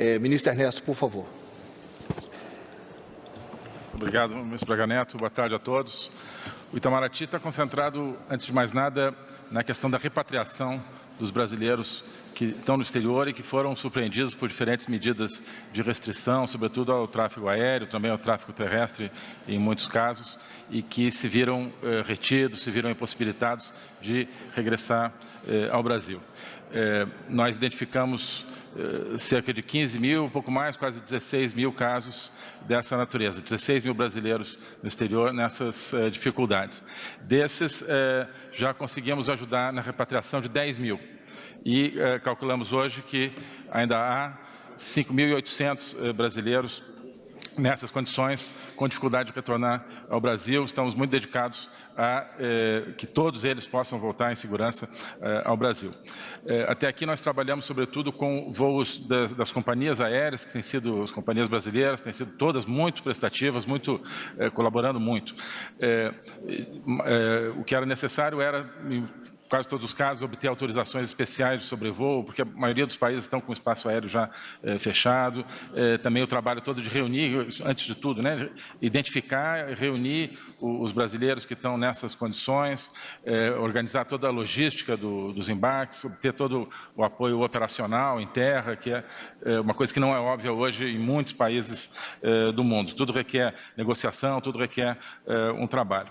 É, ministro Ernesto, por favor. Obrigado, ministro Braga Neto. Boa tarde a todos. O Itamaraty está concentrado, antes de mais nada, na questão da repatriação dos brasileiros que estão no exterior e que foram surpreendidos por diferentes medidas de restrição, sobretudo ao tráfego aéreo, também ao tráfego terrestre, em muitos casos, e que se viram eh, retidos, se viram impossibilitados de regressar eh, ao Brasil. Eh, nós identificamos cerca de 15 mil, um pouco mais, quase 16 mil casos dessa natureza, 16 mil brasileiros no exterior nessas uh, dificuldades. Desses, uh, já conseguimos ajudar na repatriação de 10 mil e calculamos hoje que ainda há 5.800 brasileiros nessas condições, com dificuldade de retornar ao Brasil. Estamos muito dedicados a eh, que todos eles possam voltar em segurança eh, ao Brasil. Eh, até aqui nós trabalhamos sobretudo com voos das, das, companhias aéreas, que têm sido as companhias brasileiras, têm sido todas muito prestativas, muito colaborando muito. o que era necessário era quase todos os casos, obter autorizações especiais de sobrevoo, porque a maioria dos países estão com o espaço aéreo já é, fechado. É, também o trabalho todo de reunir, antes de tudo, né, identificar, reunir os brasileiros que estão nessas condições, é, organizar toda a logística do, dos embarques, obter todo o apoio operacional em terra, que é, uma coisa que não é óbvia hoje em muitos países do mundo. Tudo requer negociação, tudo requer um trabalho.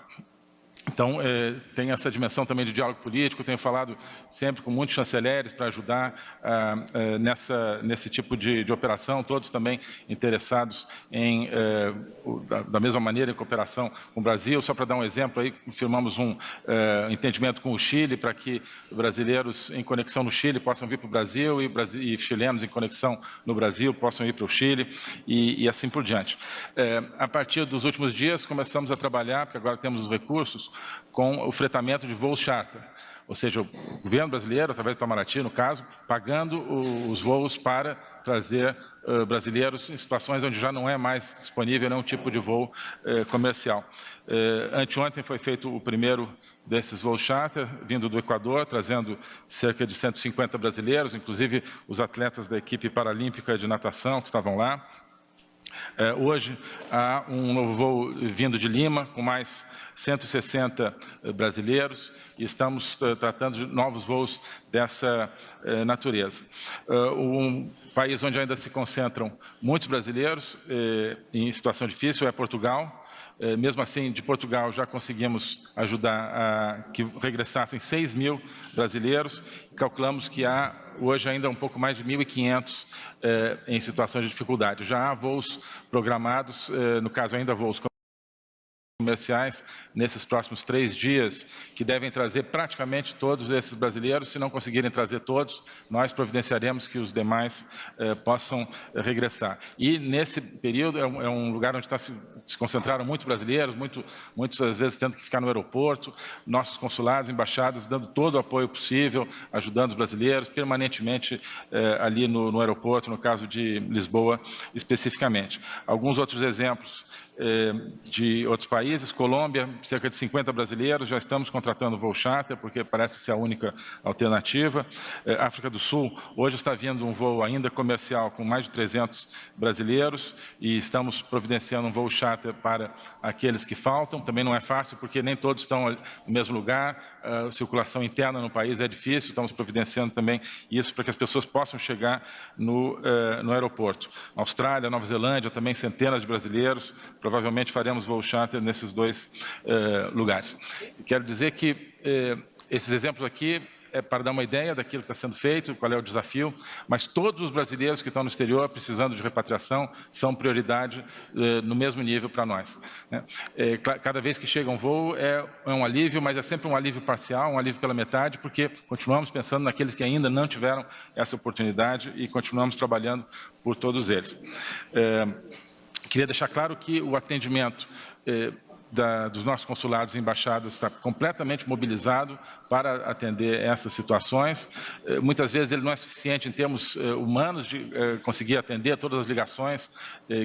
Então, é, tem essa dimensão também de diálogo político, tenho falado sempre com muitos chanceleres para ajudar ah, ah, nessa, nesse tipo de, de, operação, todos também interessados em, é, o, da, da, mesma maneira, em cooperação com o Brasil. Só para dar um exemplo, aí firmamos um é, entendimento com o Chile para que brasileiros em conexão no Chile possam vir para o Brasil e, e, chilenos em conexão no Brasil possam ir para o Chile e, e assim por diante. É, a partir dos últimos dias, começamos a trabalhar, porque agora temos os recursos, com o fretamento de voos charter. Ou seja, o governo brasileiro, através do Itamaraty, no caso, pagando os voos para trazer uh, brasileiros em situações onde já não é mais disponível nenhum tipo de voo uh, comercial. Uh, anteontem foi feito o primeiro desses voos charter, vindo do Equador, trazendo cerca de 150 brasileiros, inclusive os atletas da equipe paralímpica de natação que estavam lá, hoje há um novo voo vindo de Lima, com mais 160 eh, brasileiros, e estamos eh, tratando de novos voos dessa eh, natureza. Um país onde ainda se concentram muitos brasileiros em situação difícil é Portugal, mesmo assim, de Portugal já conseguimos ajudar a que regressassem 6 mil brasileiros. Calculamos que há hoje ainda um pouco mais de 1.500 eh, em situação de dificuldade. Já há voos programados, eh, no caso ainda voos comerciais nesses próximos três dias, que devem trazer praticamente todos esses brasileiros. Se não conseguirem trazer todos, nós providenciaremos que os demais eh, possam eh, regressar. E nesse período é um, é um lugar onde está se, se, concentraram muitos brasileiros, muito, muitos às vezes tendo que ficar no aeroporto, nossos consulados, embaixadas, dando todo o apoio possível, ajudando os brasileiros permanentemente eh, ali no, no aeroporto, no caso de Lisboa especificamente. Alguns outros exemplos eh, de outros países, Colômbia, cerca de 50 brasileiros, já estamos contratando voo charter, porque parece ser a única alternativa. Eh, África do Sul, hoje está vindo um voo ainda comercial com mais de 300 brasileiros e estamos providenciando um voo charter para aqueles que faltam. Também não é fácil, porque nem todos estão no mesmo lugar, a circulação interna no país é difícil, estamos providenciando também isso para que as pessoas possam chegar no, eh, no aeroporto. Austrália, Nova Zelândia, também centenas de brasileiros, provavelmente faremos voo charter nesses dois eh, lugares. Quero dizer que eh, esses exemplos aqui é para dar uma ideia daquilo que está sendo feito, qual é o desafio, mas todos os brasileiros que estão no exterior precisando de repatriação são prioridade eh, no mesmo nível para nós. Né? É, cada vez que chega um voo é, é, um alívio, mas é sempre um alívio parcial, um alívio pela metade, porque continuamos pensando naqueles que ainda não tiveram essa oportunidade e continuamos trabalhando por todos eles. É, queria deixar claro que o atendimento da, dos nossos consulados e embaixadas está completamente mobilizado para atender essas situações. Eh, muitas vezes ele não é suficiente em termos eh, humanos de eh, conseguir atender todas as ligações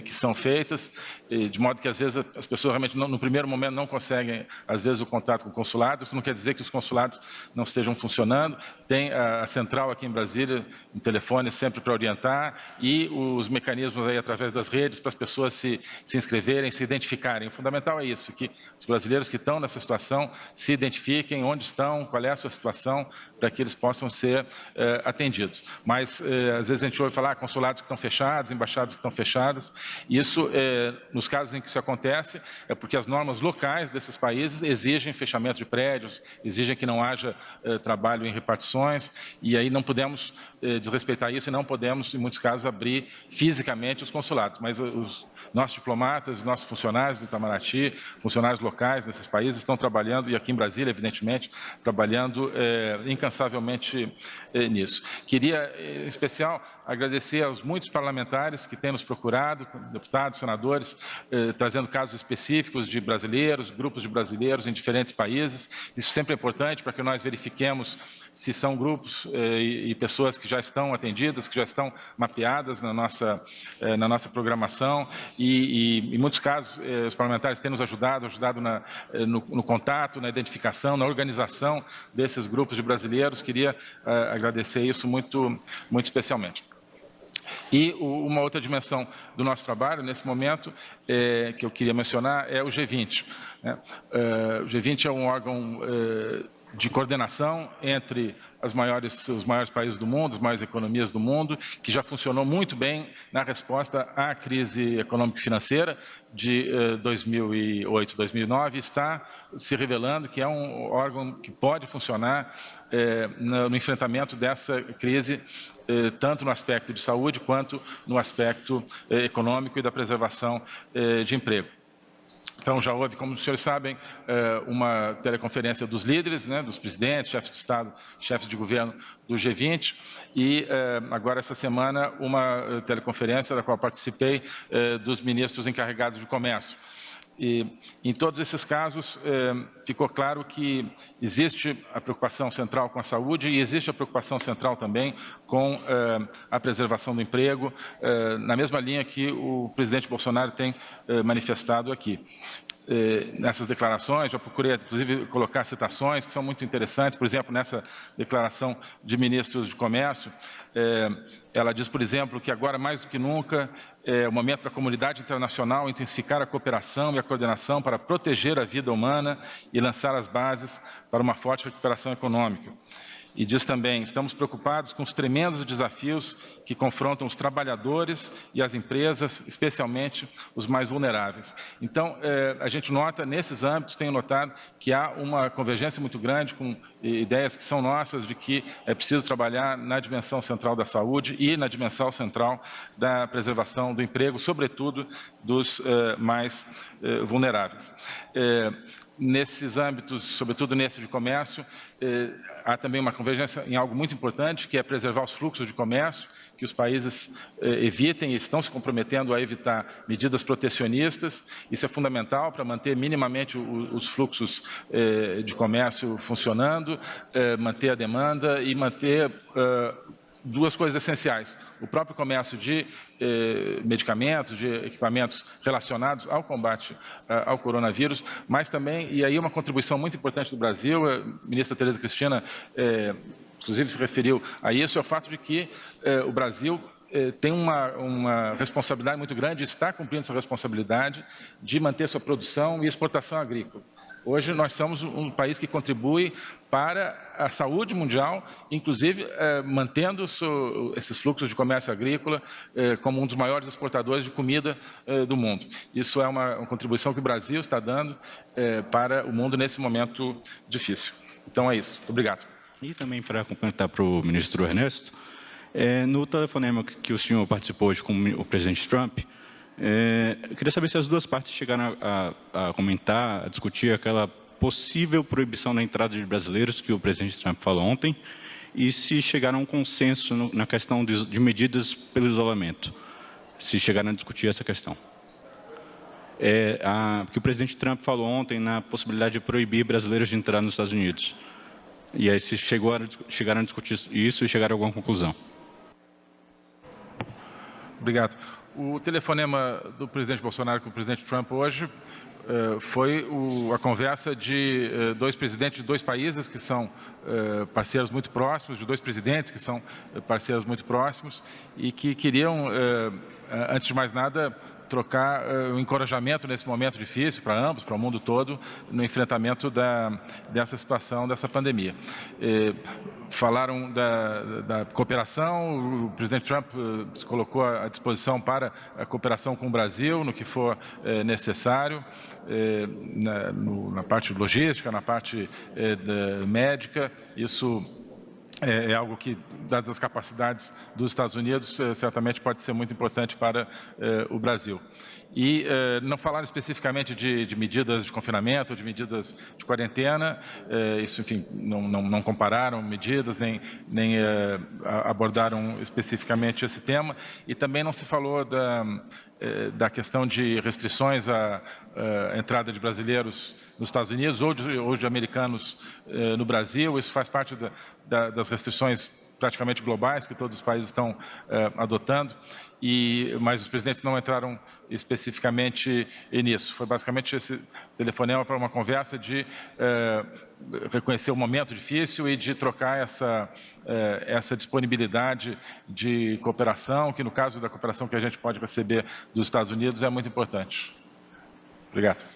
que são feitas, de modo que às vezes as pessoas realmente no primeiro momento não conseguem, às vezes, o contato com o consulado. Isso não quer dizer que os consulados não estejam funcionando. Tem a, a central aqui em Brasília, um telefone sempre para orientar e os mecanismos aí através das redes para as pessoas se, se inscreverem, se identificarem. O fundamental é isso, que os brasileiros que estão nessa situação se identifiquem onde estão, qual é a sua situação, para que eles possam ser eh, atendidos. Mas, eh, às vezes, a gente ouve falar ah, consulados que estão fechados, embaixadas que estão fechadas. Isso, eh, nos casos em que isso acontece, é porque as normas locais desses países exigem fechamento de prédios, exigem que não haja trabalho em repartições, e aí não podemos desrespeitar isso e não podemos, em muitos casos, abrir fisicamente os consulados. Mas os nossos diplomatas, nossos funcionários do Itamaraty, funcionários locais nesses países estão trabalhando, e aqui em Brasília, evidentemente, trabalhando é, incansavelmente é, nisso. Queria, em especial, agradecer aos muitos parlamentares que têm nos procurado, deputados, senadores, trazendo casos específicos de brasileiros, grupos de brasileiros em diferentes países. Isso sempre é importante para que nós verifiquemos se são grupos e, e pessoas que já estão atendidas, que já estão mapeadas na nossa, na nossa programação e, e, em muitos casos, eh, os parlamentares têm nos ajudado, ajudado na, eh, no, no, contato, na identificação, na organização desses grupos de brasileiros. Queria eh, agradecer isso muito, muito especialmente. E uma outra dimensão do nosso trabalho, nesse momento, é, que eu queria mencionar, é o G20. Né? o G20 é um órgão de coordenação entre maiores, os maiores países do mundo, as maiores economias do mundo, que já funcionou muito bem na resposta à crise econômica e financeira de eh, 2008, 2009, está se revelando que é um órgão que pode funcionar eh, no, enfrentamento dessa crise, eh, tanto no aspecto de saúde quanto no aspecto eh, econômico e da preservação eh, de emprego. Então, já houve, como os senhores sabem, eh, uma teleconferência dos líderes, né, dos presidentes, chefes de Estado, chefes de governo do G20, e eh, agora, essa semana, uma eh, teleconferência da qual participei dos ministros encarregados de comércio. E, em todos esses casos, ficou claro que existe a preocupação central com a saúde e existe a preocupação central também com a preservação do emprego, na mesma linha que o presidente Bolsonaro tem manifestado aqui. Eh, nessas declarações, já procurei inclusive colocar citações que são muito interessantes, por exemplo, nessa declaração de ministros de comércio, eh, ela diz, por exemplo, que agora mais do que nunca é o momento da comunidade internacional intensificar a cooperação e a coordenação para proteger a vida humana e lançar as bases para uma forte recuperação econômica. E diz também, estamos preocupados com os tremendos desafios que confrontam os trabalhadores e as empresas, especialmente os mais vulneráveis. Então, eh, a gente nota, nesses âmbitos, tenho notado que há uma convergência muito grande com ideias que são nossas de que é preciso trabalhar na dimensão central da saúde e na dimensão central da preservação do emprego, sobretudo dos eh, mais eh, vulneráveis. Eh, nesses âmbitos, sobretudo nesse de comércio, eh, há também uma convergência em algo muito importante, que é preservar os fluxos de comércio, que os países eh, evitem e estão se comprometendo a evitar medidas protecionistas. Isso é fundamental para manter minimamente os fluxos eh, de comércio funcionando, eh, manter a demanda e manter duas coisas essenciais. O próprio comércio de medicamentos, de equipamentos relacionados ao combate ao coronavírus, mas também, e aí uma contribuição muito importante do Brasil, a ministra Tereza Cristina, inclusive se referiu a isso, é o fato de que eh, o Brasil eh, tem uma, uma, responsabilidade muito grande, está cumprindo essa responsabilidade de manter sua produção e exportação agrícola. Hoje nós somos um país que contribui para a saúde mundial, inclusive eh, mantendo esses fluxos de comércio agrícola eh, como um dos maiores exportadores de comida eh, do mundo. Isso é uma, uma, contribuição que o Brasil está dando eh, para o mundo nesse momento difícil. Então é isso. Obrigado. E também para complementar para o ministro Ernesto, eh, no telefonema que o senhor participou hoje com o presidente Trump, é, eu queria saber se as duas partes chegaram a, a, a, comentar, a discutir aquela possível proibição da entrada de brasileiros que o presidente Trump falou ontem e se chegaram a um consenso no, na questão de, de, medidas pelo isolamento, se chegaram a discutir essa questão. é a, que o presidente Trump falou ontem na possibilidade de proibir brasileiros de entrar nos Estados Unidos. E aí se chegou a, chegaram a discutir isso e chegaram a alguma conclusão. Obrigado. O telefonema do presidente Bolsonaro com o presidente Trump hoje uh, foi o, a conversa de uh, dois presidentes de dois países que são uh, parceiros muito próximos, de dois presidentes que são parceiros muito próximos e que queriam, antes de mais nada, trocar uh, o encorajamento nesse momento difícil para ambos, para o mundo todo, no enfrentamento da, dessa situação, dessa pandemia. E, falaram da, da, cooperação, o presidente Trump uh, se colocou à disposição para a cooperação com o Brasil, no que for uh, necessário, na, no, na, parte logística, na parte médica, isso é, é, algo que, dadas as capacidades dos Estados Unidos, é, certamente pode ser muito importante para é, o Brasil. E é, não falaram especificamente de, de, medidas de confinamento, de medidas de quarentena, é, isso, enfim, não, não, não, compararam medidas, nem, nem abordaram especificamente esse tema, e também não se falou da, da questão de restrições à, à entrada de brasileiros nos Estados Unidos ou de, ou de americanos eh, no Brasil. Isso faz parte da, da, das restrições praticamente globais que todos os países estão eh, adotando, e, mas os presidentes não entraram especificamente nisso. Foi basicamente esse telefonema para uma conversa de eh, reconhecer o momento difícil e de trocar essa, essa disponibilidade de cooperação, que no caso da cooperação que a gente pode receber dos Estados Unidos é muito importante. Obrigado.